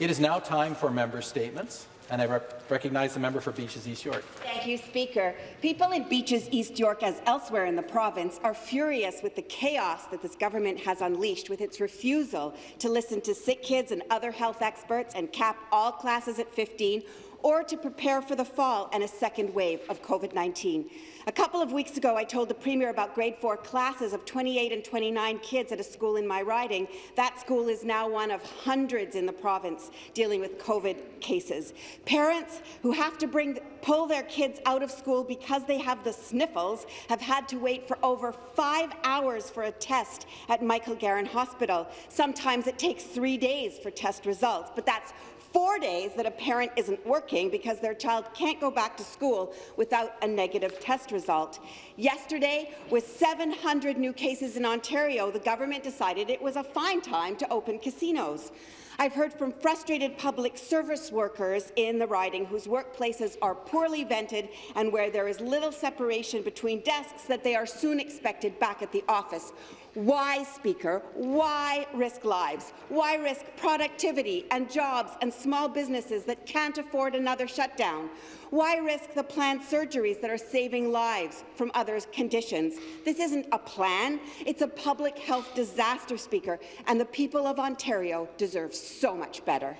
It is now time for member statements. And I recognize the member for Beaches East York. Thank you, Speaker. People in Beaches East York, as elsewhere in the province, are furious with the chaos that this government has unleashed with its refusal to listen to sick kids and other health experts and cap all classes at 15 or to prepare for the fall and a second wave of COVID-19. A couple of weeks ago, I told the Premier about grade 4 classes of 28 and 29 kids at a school in my riding. That school is now one of hundreds in the province dealing with COVID cases. Parents who have to bring, pull their kids out of school because they have the sniffles have had to wait for over five hours for a test at Michael Garron Hospital. Sometimes it takes three days for test results, but that's four days that a parent isn't working because their child can't go back to school without a negative test result. Yesterday, with 700 new cases in Ontario, the government decided it was a fine time to open casinos. I've heard from frustrated public service workers in the riding whose workplaces are poorly vented and where there is little separation between desks that they are soon expected back at the office. Why, Speaker? Why risk lives? Why risk productivity and jobs and small businesses that can't afford another shutdown? Why risk the planned surgeries that are saving lives from other conditions? This isn't a plan. It's a public health disaster, Speaker, and the people of Ontario deserve so much better.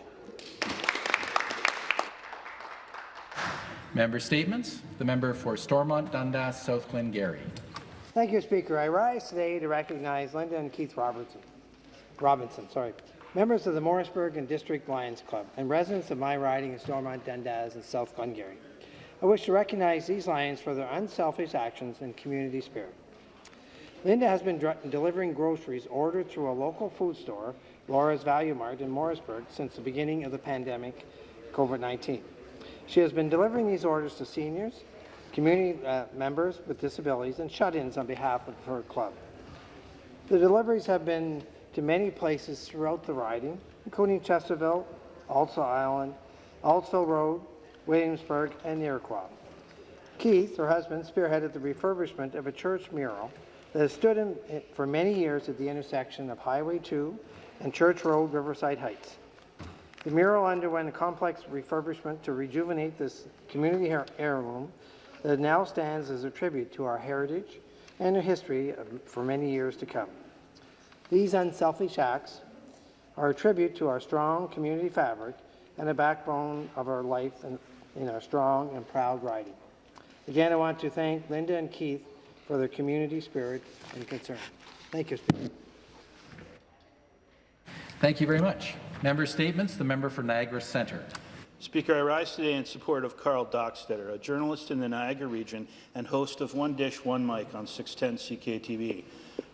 Member statements. The member for Stormont Dundas South Glengarry. Thank you, Speaker. I rise today to recognize Linda and Keith Robertson, Robinson, sorry, members of the Morrisburg and District Lions Club, and residents of my riding in Stormont, Dundas, and South Glengarry. I wish to recognize these Lions for their unselfish actions and community spirit. Linda has been delivering groceries ordered through a local food store, Laura's Value Mart in Morrisburg, since the beginning of the pandemic, COVID-19. She has been delivering these orders to seniors, community uh, members with disabilities, and shut-ins on behalf of her club. The deliveries have been to many places throughout the riding, including Chesterville, Ault Island, Aultsville Road, Williamsburg, and Iroquois. Keith, her husband, spearheaded the refurbishment of a church mural that has stood in, for many years at the intersection of Highway 2 and Church Road, Riverside Heights. The mural underwent a complex refurbishment to rejuvenate this community heirloom that now stands as a tribute to our heritage and our history for many years to come. These unselfish acts are a tribute to our strong community fabric and a backbone of our life in, in our strong and proud riding. Again, I want to thank Linda and Keith for their community spirit and concern. Thank you, Speaker. Thank you very much. Member statements. The member for Niagara Centre. Speaker, I rise today in support of Karl Dockstader, a journalist in the Niagara region and host of One Dish, One Mic on 610 CKTB.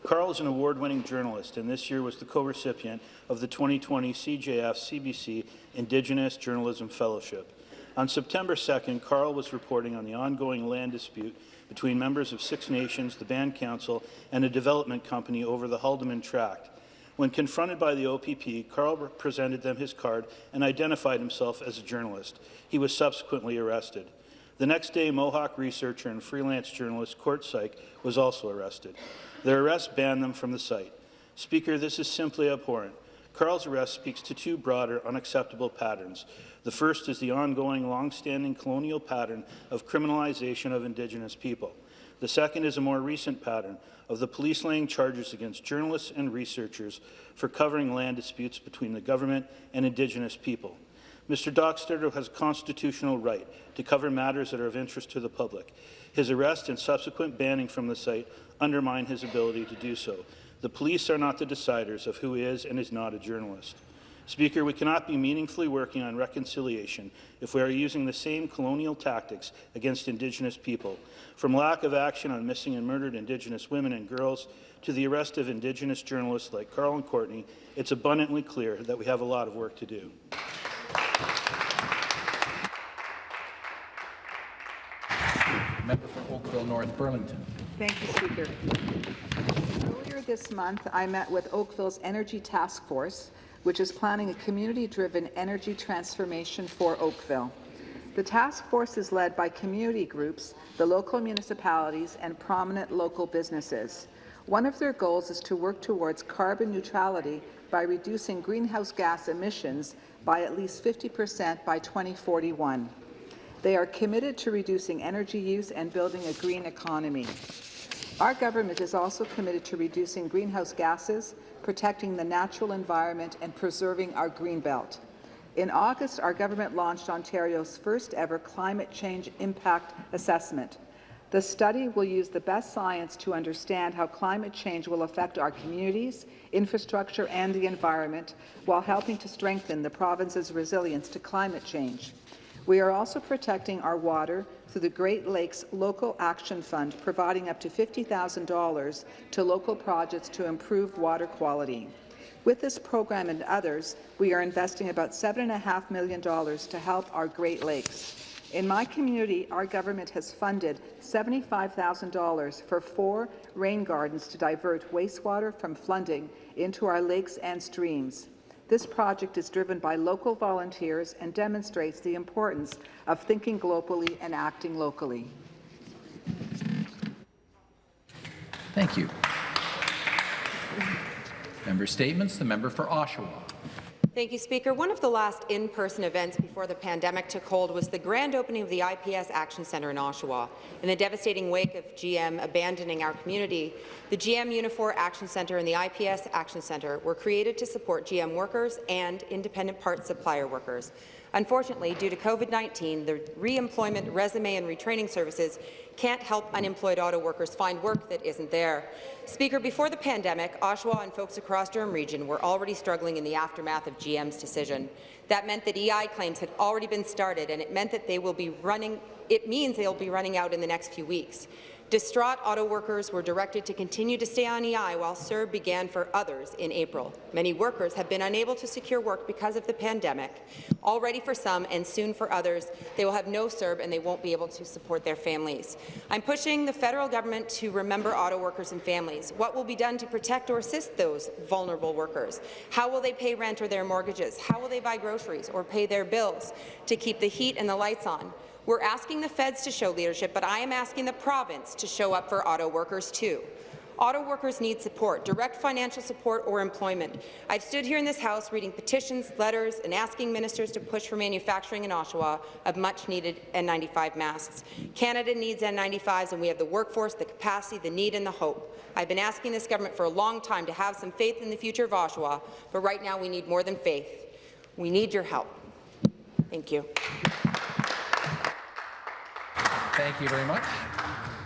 Karl is an award-winning journalist and this year was the co-recipient of the 2020 CJF CBC Indigenous Journalism Fellowship. On September 2nd, Karl was reporting on the ongoing land dispute between members of Six Nations, the Band Council, and a development company over the Haldimand Tract. When confronted by the OPP, Karl presented them his card and identified himself as a journalist. He was subsequently arrested. The next day, Mohawk researcher and freelance journalist Court Syke was also arrested. Their arrest banned them from the site. Speaker, this is simply abhorrent. Karl's arrest speaks to two broader, unacceptable patterns. The first is the ongoing, long-standing colonial pattern of criminalization of Indigenous people. The second is a more recent pattern of the police laying charges against journalists and researchers for covering land disputes between the government and Indigenous people. Mr. Dockstader has a constitutional right to cover matters that are of interest to the public. His arrest and subsequent banning from the site undermine his ability to do so. The police are not the deciders of who is and is not a journalist. Speaker, we cannot be meaningfully working on reconciliation if we are using the same colonial tactics against Indigenous people, from lack of action on missing and murdered Indigenous women and girls to the arrest of Indigenous journalists like Karl and Courtney, it's abundantly clear that we have a lot of work to do. Member for Oakville North Burlington. Thank you, Speaker. Earlier this month, I met with Oakville's Energy Task Force which is planning a community-driven energy transformation for Oakville. The task force is led by community groups, the local municipalities, and prominent local businesses. One of their goals is to work towards carbon neutrality by reducing greenhouse gas emissions by at least 50% by 2041. They are committed to reducing energy use and building a green economy. Our government is also committed to reducing greenhouse gases, protecting the natural environment and preserving our green belt. In August, our government launched Ontario's first ever climate change impact assessment. The study will use the best science to understand how climate change will affect our communities, infrastructure and the environment, while helping to strengthen the province's resilience to climate change. We are also protecting our water through the Great Lakes Local Action Fund, providing up to $50,000 to local projects to improve water quality. With this program and others, we are investing about $7.5 million to help our Great Lakes. In my community, our government has funded $75,000 for four rain gardens to divert wastewater from flooding into our lakes and streams. This project is driven by local volunteers and demonstrates the importance of thinking globally and acting locally. Thank you. Member statements. The member for Oshawa. Thank you, Speaker. One of the last in-person events before the pandemic took hold was the grand opening of the IPS Action Centre in Oshawa. In the devastating wake of GM abandoning our community, the GM Unifor Action Centre and the IPS Action Centre were created to support GM workers and independent parts supplier workers. Unfortunately, due to COVID-19, the re-employment, resume and retraining services can't help unemployed auto workers find work that isn't there. Speaker, before the pandemic, Oshawa and folks across Durham Region were already struggling in the aftermath of GM's decision. That meant that EI claims had already been started, and it meant that they will be running. It means they'll be running out in the next few weeks. Distraught auto workers were directed to continue to stay on EI while CERB began for others in April. Many workers have been unable to secure work because of the pandemic. Already for some and soon for others, they will have no CERB and they won't be able to support their families. I'm pushing the federal government to remember auto workers and families. What will be done to protect or assist those vulnerable workers? How will they pay rent or their mortgages? How will they buy groceries or pay their bills to keep the heat and the lights on? We're asking the feds to show leadership, but I am asking the province to show up for auto workers too. Auto workers need support, direct financial support or employment. I've stood here in this House reading petitions, letters, and asking ministers to push for manufacturing in Oshawa of much-needed N95 masks. Canada needs N95s, and we have the workforce, the capacity, the need, and the hope. I've been asking this government for a long time to have some faith in the future of Oshawa, but right now we need more than faith. We need your help. Thank you. Thank you very much.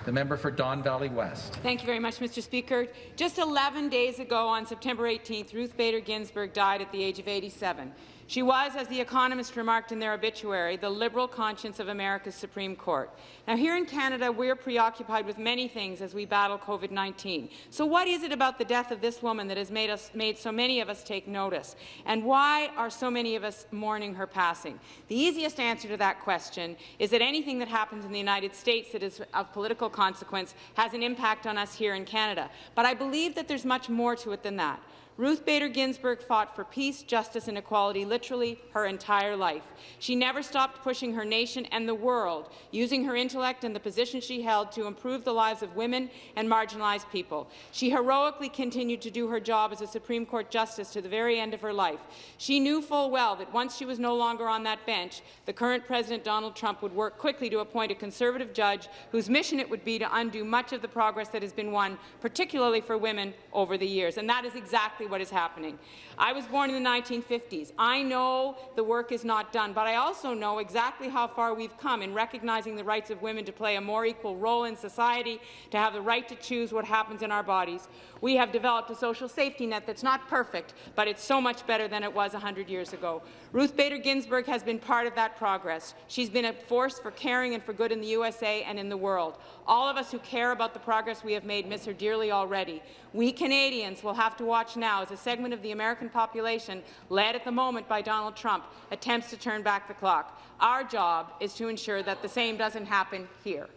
The member for Don Valley West. Thank you very much, Mr. Speaker. Just 11 days ago, on September 18th, Ruth Bader Ginsburg died at the age of 87. She was, as The Economist remarked in their obituary, the liberal conscience of America's Supreme Court. Now, here in Canada, we're preoccupied with many things as we battle COVID-19. So what is it about the death of this woman that has made, us, made so many of us take notice? And why are so many of us mourning her passing? The easiest answer to that question is that anything that happens in the United States that is of political consequence has an impact on us here in Canada. But I believe that there's much more to it than that. Ruth Bader Ginsburg fought for peace, justice and equality literally her entire life. She never stopped pushing her nation and the world, using her intellect and the position she held to improve the lives of women and marginalized people. She heroically continued to do her job as a Supreme Court justice to the very end of her life. She knew full well that once she was no longer on that bench, the current President Donald Trump would work quickly to appoint a conservative judge whose mission it would be to undo much of the progress that has been won, particularly for women, over the years. And that is exactly what is happening. I was born in the 1950s. I know the work is not done, but I also know exactly how far we've come in recognizing the rights of women to play a more equal role in society, to have the right to choose what happens in our bodies. We have developed a social safety net that's not perfect, but it's so much better than it was 100 years ago. Ruth Bader Ginsburg has been part of that progress. She's been a force for caring and for good in the USA and in the world. All of us who care about the progress we have made miss her dearly already. We Canadians will have to watch now as a segment of the American population, led at the moment by Donald Trump, attempts to turn back the clock. Our job is to ensure that the same doesn't happen here.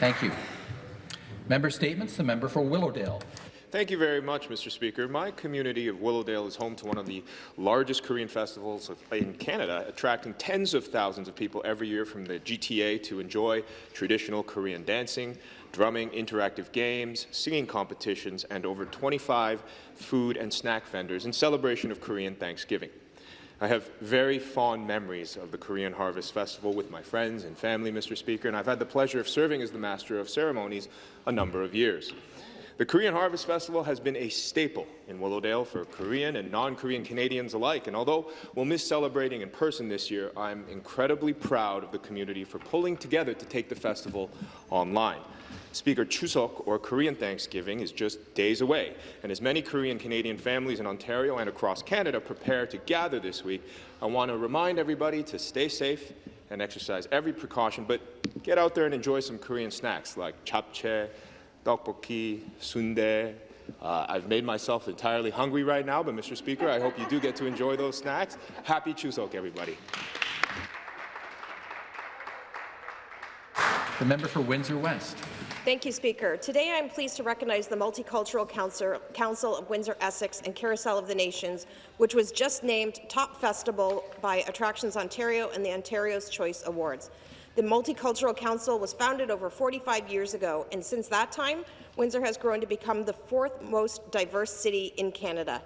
Thank you. Member statements. The member for Willowdale. Thank you very much, Mr. Speaker. My community of Willowdale is home to one of the largest Korean festivals in Canada, attracting tens of thousands of people every year from the GTA to enjoy traditional Korean dancing, drumming, interactive games, singing competitions, and over 25 food and snack vendors in celebration of Korean Thanksgiving. I have very fond memories of the Korean Harvest Festival with my friends and family, Mr. Speaker, and I've had the pleasure of serving as the Master of Ceremonies a number of years. The Korean Harvest Festival has been a staple in Willowdale for Korean and non-Korean Canadians alike, and although we'll miss celebrating in person this year, I'm incredibly proud of the community for pulling together to take the festival online. Speaker Chuseok, or Korean Thanksgiving, is just days away, and as many Korean Canadian families in Ontario and across Canada prepare to gather this week, I want to remind everybody to stay safe and exercise every precaution, but get out there and enjoy some Korean snacks like japchae, tteokbokki, sundae. Uh, I've made myself entirely hungry right now, but Mr. Speaker, I hope you do get to enjoy those snacks. Happy Chuseok, everybody. The member for Windsor West. Thank you, Speaker. Today I am pleased to recognize the Multicultural Council, Council of Windsor-Essex and Carousel of the Nations, which was just named Top Festival by Attractions Ontario and the Ontario's Choice Awards. The Multicultural Council was founded over 45 years ago, and since that time, Windsor has grown to become the fourth most diverse city in Canada.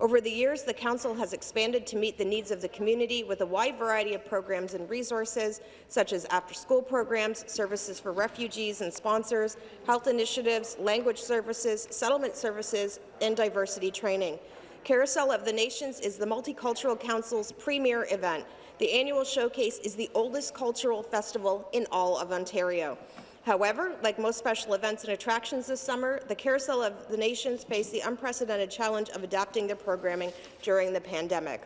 Over the years, the Council has expanded to meet the needs of the community with a wide variety of programs and resources, such as after-school programs, services for refugees and sponsors, health initiatives, language services, settlement services, and diversity training. Carousel of the Nations is the Multicultural Council's premier event. The annual showcase is the oldest cultural festival in all of Ontario. However, like most special events and attractions this summer, the Carousel of the Nations faced the unprecedented challenge of adapting their programming during the pandemic.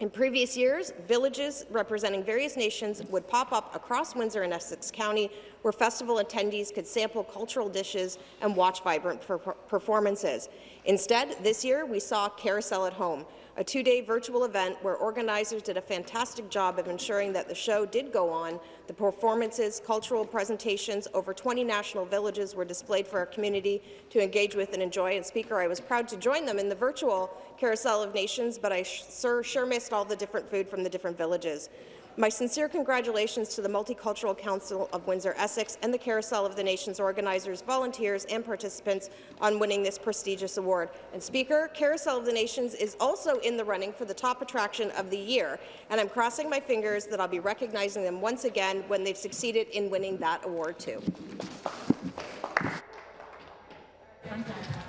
In previous years, villages representing various nations would pop up across Windsor and Essex County where festival attendees could sample cultural dishes and watch vibrant per performances. Instead, this year we saw Carousel at Home, a two-day virtual event where organizers did a fantastic job of ensuring that the show did go on. The performances, cultural presentations, over 20 national villages were displayed for our community to engage with and enjoy. And Speaker, I was proud to join them in the virtual Carousel of Nations, but I sure, sure missed all the different food from the different villages. My sincere congratulations to the Multicultural Council of Windsor-Essex and the Carousel of the Nations organizers, volunteers and participants on winning this prestigious award. And Speaker, Carousel of the Nations is also in the running for the top attraction of the year, and I'm crossing my fingers that I'll be recognizing them once again when they've succeeded in winning that award too.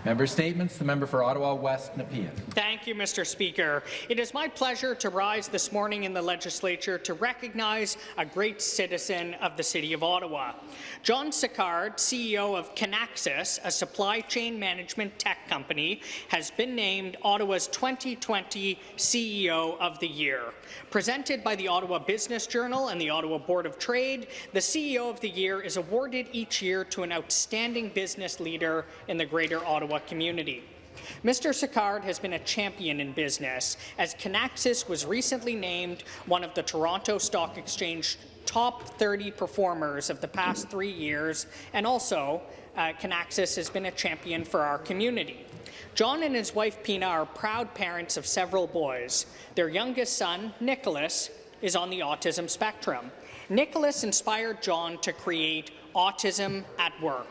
Member Statements. The member for Ottawa West, Nepean. Thank you, Mr. Speaker. It is my pleasure to rise this morning in the legislature to recognize a great citizen of the City of Ottawa. John Sicard, CEO of Kinaxis, a supply chain management tech company, has been named Ottawa's 2020 CEO of the Year. Presented by the Ottawa Business Journal and the Ottawa Board of Trade, the CEO of the Year is awarded each year to an outstanding business leader in the Greater Ottawa community. Mr. Sicard has been a champion in business, as Kinaxis was recently named one of the Toronto Stock Exchange top 30 performers of the past three years, and also uh, Kinaxis has been a champion for our community. John and his wife Pina are proud parents of several boys. Their youngest son, Nicholas, is on the autism spectrum. Nicholas inspired John to create Autism at Work,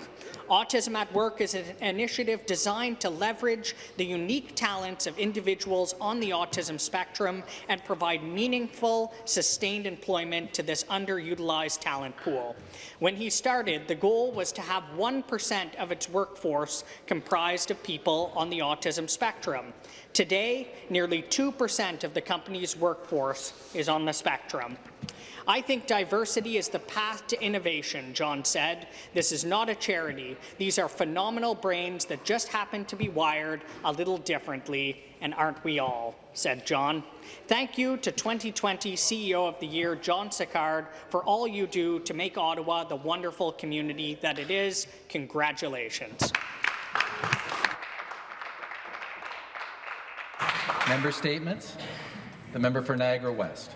Autism at Work is an initiative designed to leverage the unique talents of individuals on the autism spectrum and provide meaningful, sustained employment to this underutilized talent pool. When he started, the goal was to have 1% of its workforce comprised of people on the autism spectrum. Today, nearly 2% of the company's workforce is on the spectrum. I think diversity is the path to innovation, John said. This is not a charity. These are phenomenal brains that just happen to be wired a little differently, and aren't we all, said John. Thank you to 2020 CEO of the Year, John Sicard, for all you do to make Ottawa the wonderful community that it is. Congratulations. Member statements. The member for Niagara West.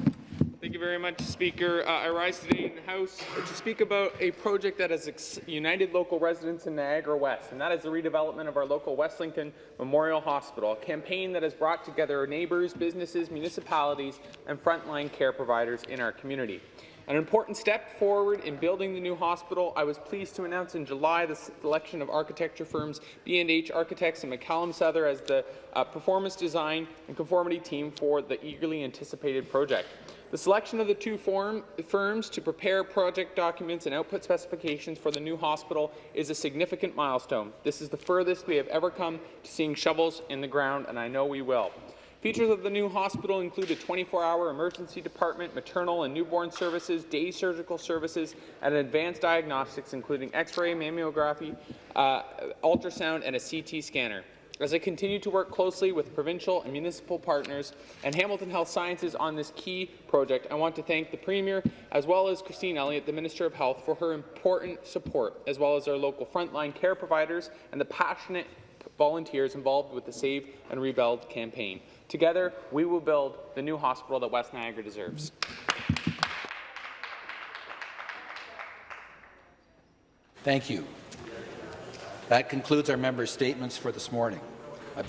You very much, Speaker. Uh, I rise today in the House to speak about a project that has united local residents in Niagara West, and that is the redevelopment of our local West Lincoln Memorial Hospital, a campaign that has brought together neighbours, businesses, municipalities, and frontline care providers in our community. An important step forward in building the new hospital, I was pleased to announce in July the selection of architecture firms B&H Architects and McCallum Sather as the uh, performance design and conformity team for the eagerly anticipated project. The selection of the two form, firms to prepare project documents and output specifications for the new hospital is a significant milestone. This is the furthest we have ever come to seeing shovels in the ground, and I know we will. Features of the new hospital include a 24-hour emergency department, maternal and newborn services, day surgical services, and advanced diagnostics including X-ray, mammography, uh, ultrasound, and a CT scanner. As I continue to work closely with provincial and municipal partners and Hamilton Health Sciences on this key project, I want to thank the Premier as well as Christine Elliott, the Minister of Health, for her important support, as well as our local frontline care providers and the passionate volunteers involved with the Save and Rebuild campaign. Together, we will build the new hospital that West Niagara deserves. Thank you. That concludes our members' statements for this morning. I beg